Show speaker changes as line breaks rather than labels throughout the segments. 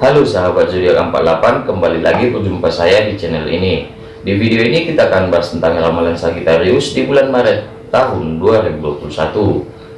Halo sahabat zodiak 48 kembali lagi berjumpa saya di channel ini. Di video ini kita akan bahas tentang ramalan Sagittarius di bulan Maret tahun 2021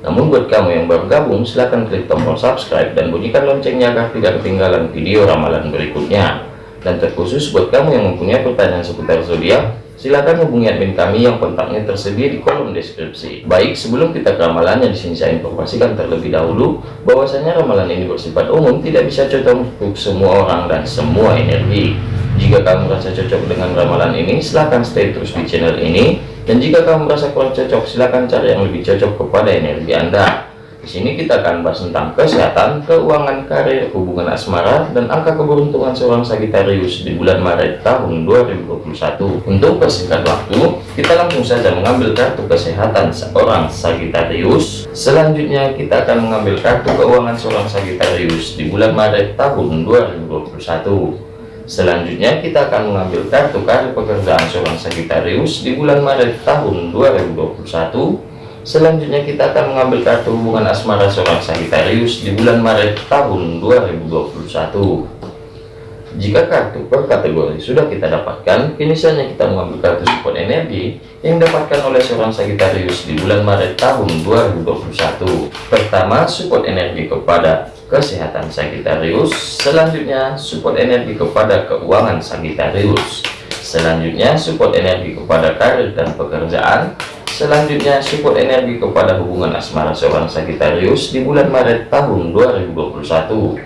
namun buat kamu yang baru gabung silahkan klik tombol subscribe dan bunyikan loncengnya agar tidak ketinggalan video ramalan berikutnya. Dan terkhusus buat kamu yang mempunyai pertanyaan seputar zodiak silakan hubungi admin kami yang kontaknya tersedia di kolom deskripsi. Baik, sebelum kita ke ramalannya di sini saya informasikan terlebih dahulu bahwasanya ramalan ini bersifat umum, tidak bisa cocok untuk semua orang dan semua energi. Jika kamu merasa cocok dengan ramalan ini, silahkan stay terus di channel ini. Dan jika kamu merasa kurang cocok, silahkan cari yang lebih cocok kepada energi Anda. Di sini kita akan bahas tentang kesehatan, keuangan, karir, hubungan asmara, dan angka keberuntungan seorang Sagitarius di bulan Maret tahun 2021. Untuk persingkat waktu, kita langsung saja mengambil kartu kesehatan seorang Sagitarius. Selanjutnya kita akan mengambil kartu keuangan seorang Sagitarius di bulan Maret tahun 2021. Selanjutnya kita akan mengambil kartu karir pekerjaan seorang Sagitarius di bulan Maret tahun 2021 Selanjutnya kita akan mengambil kartu hubungan asmara seorang Sagittarius di bulan Maret tahun 2021. Jika kartu per kategori sudah kita dapatkan, kini saatnya kita mengambil kartu support energi yang didapatkan oleh seorang Sagittarius di bulan Maret tahun 2021. Pertama, support energi kepada kesehatan Sagittarius. Selanjutnya, support energi kepada keuangan Sagittarius. Selanjutnya, support energi kepada karir dan pekerjaan. Selanjutnya, support energi kepada hubungan asmara seorang Sagittarius di bulan Maret tahun 2021.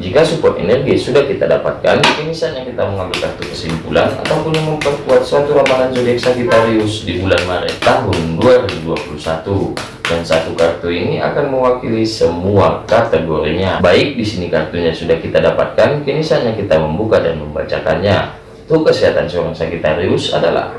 Jika support energi sudah kita dapatkan, ini saatnya kita mengambil kartu kesimpulan ataupun memperkuat suatu ramalan zodiak Sagittarius di bulan Maret tahun 2021. Dan satu kartu ini akan mewakili semua kategorinya. Baik, di sini kartunya sudah kita dapatkan, kini saatnya kita membuka dan membacakannya. Untuk kesehatan seorang Sagittarius adalah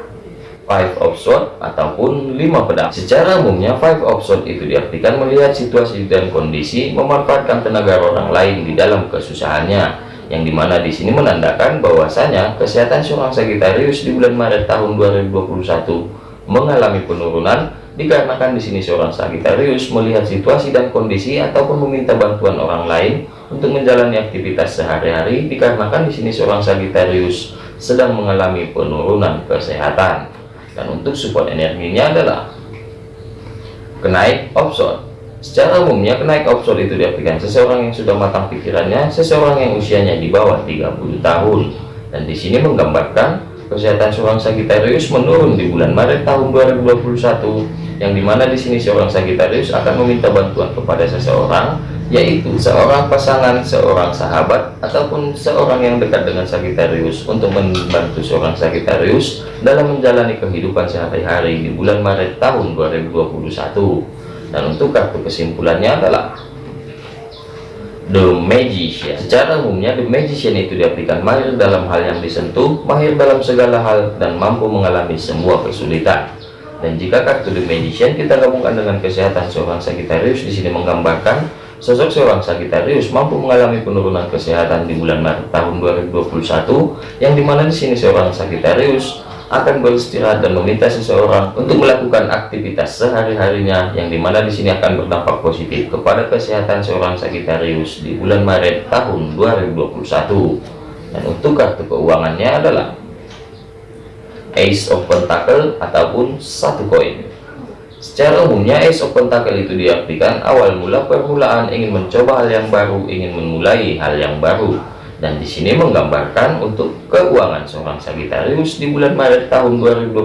five of sword ataupun lima pedang. Secara umumnya five of sword itu diartikan melihat situasi dan kondisi memanfaatkan tenaga orang lain di dalam kesusahannya yang di mana di sini menandakan bahwasanya kesehatan seorang Sagittarius di bulan Maret tahun 2021 mengalami penurunan dikarenakan di sini seorang Sagittarius melihat situasi dan kondisi ataupun meminta bantuan orang lain untuk menjalani aktivitas sehari-hari dikarenakan di sini seorang Sagittarius sedang mengalami penurunan kesehatan dan untuk support energinya adalah kenaik option secara umumnya kenaik option itu diartikan seseorang yang sudah matang pikirannya seseorang yang usianya di bawah 30 tahun. Dan di sini menggambarkan kesehatan seorang Sagittarius menurun di bulan Maret tahun 2021 yang di mana di sini seorang Sagittarius akan meminta bantuan kepada seseorang yaitu seorang pasangan, seorang sahabat, ataupun seorang yang dekat dengan Sagittarius untuk membantu seorang Sagittarius dalam menjalani kehidupan sehari-hari di bulan Maret tahun 2021. Dan untuk kartu kesimpulannya adalah The Magician. Secara umumnya The Magician itu diartikan mahir dalam hal yang disentuh, mahir dalam segala hal, dan mampu mengalami semua kesulitan. Dan jika kartu The Magician kita gabungkan dengan kesehatan seorang Sagittarius di sini menggambarkan Sosok seorang Sagittarius mampu mengalami penurunan kesehatan di bulan Maret tahun 2021 yang di mana di sini seorang Sagittarius akan beristirahat dan meminta seseorang untuk melakukan aktivitas sehari-harinya yang di mana di sini akan berdampak positif kepada kesehatan seorang Sagittarius di bulan Maret tahun 2021 dan untuk kartu keuangannya adalah Ace of Pentacle ataupun satu koin Secara umumnya of Pentacle itu diartikan awal mula permulaan ingin mencoba hal yang baru, ingin memulai hal yang baru. Dan di sini menggambarkan untuk keuangan seorang Sagittarius di bulan Maret tahun 2021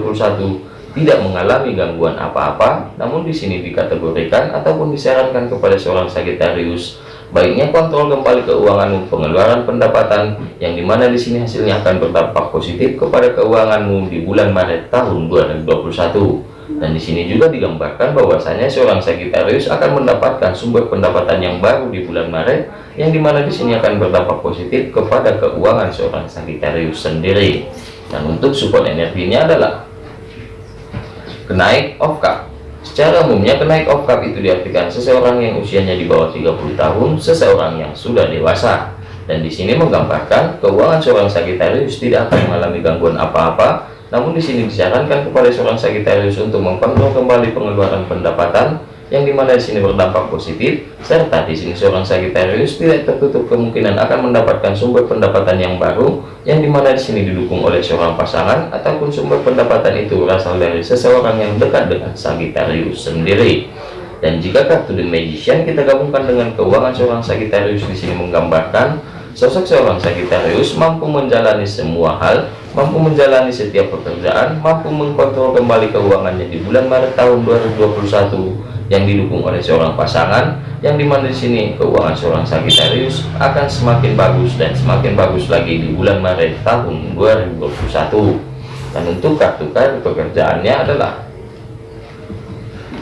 tidak mengalami gangguan apa-apa, namun di sini dikategorikan ataupun disarankan kepada seorang Sagittarius baiknya kontrol kembali keuanganmu, pengeluaran pendapatan yang di mana di sini hasilnya akan berdampak positif kepada keuanganmu di bulan Maret tahun 2021 dan di sini juga digambarkan bahwasanya seorang Sagittarius akan mendapatkan sumber pendapatan yang baru di bulan Maret yang di mana di sini akan berdampak positif kepada keuangan seorang Sagittarius sendiri. Dan untuk support energinya adalah kenaik of cup secara umumnya kenaik of cup itu diartikan seseorang yang usianya di bawah 30 tahun seseorang yang sudah dewasa dan di sini menggambarkan keuangan seorang Sagittarius tidak akan mengalami gangguan apa-apa. Namun di sini disarankan kepada seorang Sagittarius untuk mengkontrol kembali pengeluaran pendapatan yang di mana di sini berdampak positif serta di sini seorang Sagittarius tidak tertutup kemungkinan akan mendapatkan sumber pendapatan yang baru yang di mana di sini didukung oleh seorang pasangan ataupun sumber pendapatan itu berasal dari seseorang yang dekat dengan Sagittarius sendiri. Dan jika kartu The Magician kita gabungkan dengan keuangan seorang Sagittarius di sini menggambarkan sosok seorang Sagittarius mampu menjalani semua hal mampu menjalani setiap pekerjaan mampu mengkontrol kembali keuangannya di bulan Maret tahun 2021 yang didukung oleh seorang pasangan yang di mana di sini keuangan seorang Sagittarius akan semakin bagus dan semakin bagus lagi di bulan Maret tahun 2021 dan untuk kartu kartu pekerjaannya adalah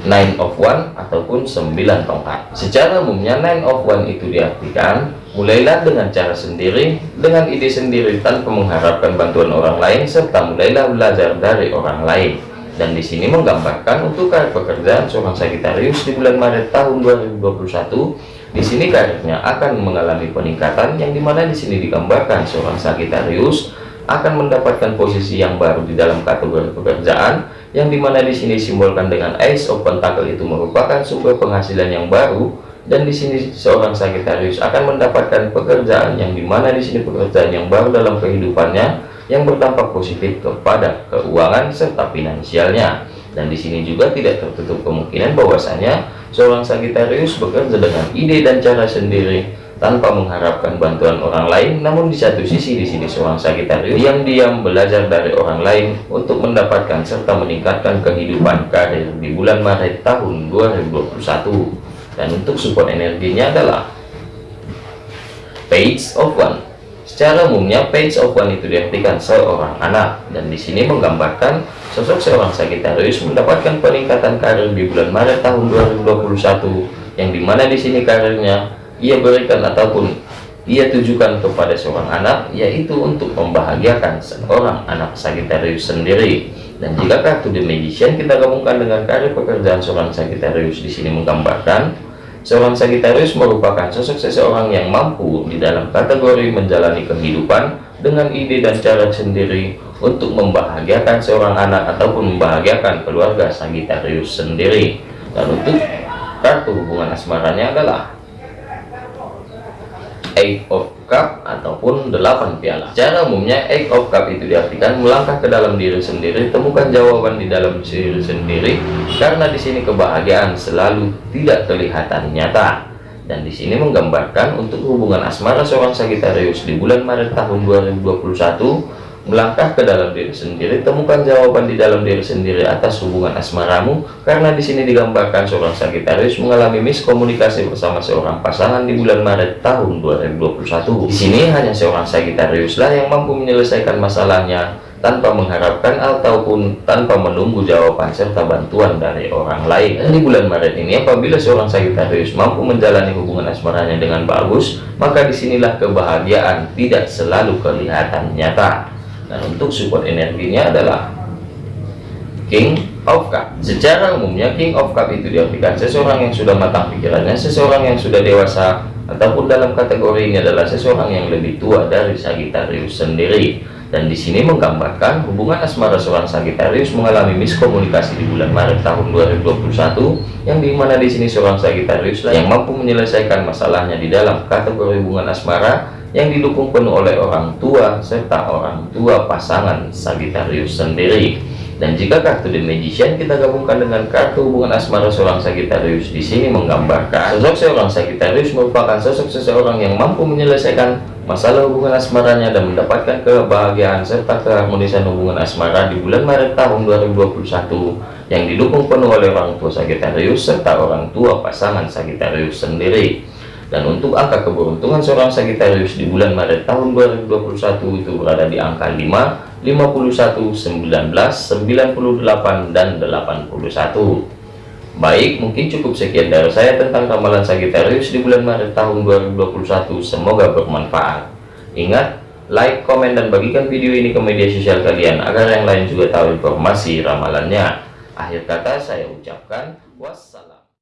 nine of one ataupun 9 tongkat. Secara umumnya nine of one itu diartikan mulailah dengan cara sendiri dengan ide sendiri tanpa mengharapkan bantuan orang lain serta mulailah belajar dari orang lain. Dan di sini menggambarkan untuk karir pekerjaan seorang Sagittarius di bulan Maret tahun 2021 di sini karirnya akan mengalami peningkatan yang di mana di sini digambarkan seorang Sagittarius akan mendapatkan posisi yang baru di dalam kategori pekerjaan yang di mana di sini simbolkan dengan Ace of Pentacle itu merupakan sumber penghasilan yang baru dan di sini seorang Sagittarius akan mendapatkan pekerjaan yang di mana di sini pekerjaan yang baru dalam kehidupannya yang berdampak positif kepada keuangan serta finansialnya. Dan di sini juga tidak tertutup kemungkinan bahwasanya seorang Sagittarius bekerja dengan ide dan cara sendiri tanpa mengharapkan bantuan orang lain namun di satu sisi di sini seorang Sagittarius yang diam belajar dari orang lain untuk mendapatkan serta meningkatkan kehidupan karir di bulan Maret tahun 2021 dan untuk support energinya adalah page of one. Secara umumnya page of one itu diartikan seorang anak dan di sini menggambarkan sosok seorang Sagittarius mendapatkan peningkatan karir di bulan Maret tahun 2021 yang di mana di sini karirnya ia berikan ataupun ia tujukan kepada seorang anak yaitu untuk membahagiakan seorang anak Sagittarius sendiri dan jika kartu The Magician kita gabungkan dengan karir pekerjaan seorang Sagittarius di sini menggambarkan Seorang Sagittarius merupakan sosok seseorang yang mampu di dalam kategori menjalani kehidupan dengan ide dan cara sendiri untuk membahagiakan seorang anak ataupun membahagiakan keluarga Sagittarius sendiri. Dan untuk kartu hubungan asmaranya adalah Eight of Cup ataupun delapan piala. Cara umumnya Eight of Cup itu diartikan melangkah ke dalam diri sendiri, temukan jawaban di dalam diri sendiri, karena di sini kebahagiaan selalu tidak kelihatan nyata. Dan di sini menggambarkan untuk hubungan asmara seorang Sagittarius di bulan Maret tahun 2021 melangkah ke dalam diri sendiri temukan jawaban di dalam diri sendiri atas hubungan asmaramu karena di sini digambarkan seorang Sagittarius mengalami miskomunikasi bersama seorang pasangan di bulan Maret tahun 2021 di sini hanya seorang Sagittarius lah yang mampu menyelesaikan masalahnya tanpa mengharapkan ataupun tanpa menunggu jawaban serta bantuan dari orang lain. Dan di bulan Maret ini apabila seorang Sagittarius mampu menjalani hubungan asmaranya dengan bagus maka di sinilah kebahagiaan tidak selalu kelihatan nyata dan untuk support energinya adalah King of Cup. Secara umumnya King of Cup itu diartikan seseorang yang sudah matang pikirannya seseorang yang sudah dewasa ataupun dalam kategori ini adalah seseorang yang lebih tua dari Sagittarius sendiri. Dan di sini menggambarkan hubungan asmara seorang Sagittarius mengalami miskomunikasi di bulan Maret tahun 2021 yang di mana di sini seorang Sagittarius yang mampu menyelesaikan masalahnya di dalam kategori hubungan asmara yang didukung penuh oleh orang tua serta orang tua pasangan Sagittarius sendiri. Dan jika kartu The Magician kita gabungkan dengan kartu hubungan asmara seorang Sagittarius di sini menggambarkan sosok seorang Sagittarius merupakan sosok seseorang yang mampu menyelesaikan masalah hubungan asmaranya dan mendapatkan kebahagiaan serta keharmonisan hubungan asmara di bulan Maret tahun 2021 yang didukung penuh oleh orang tua Sagittarius serta orang tua pasangan Sagittarius sendiri dan untuk angka keberuntungan seorang Sagittarius di bulan Maret tahun 2021 itu berada di angka 5 51 19 98 dan 81 baik mungkin cukup sekian dari saya tentang ramalan Sagittarius di bulan Maret tahun 2021 semoga bermanfaat. Ingat like komen dan bagikan video ini ke media sosial kalian agar yang lain juga tahu informasi ramalannya. Akhir kata saya ucapkan wassalam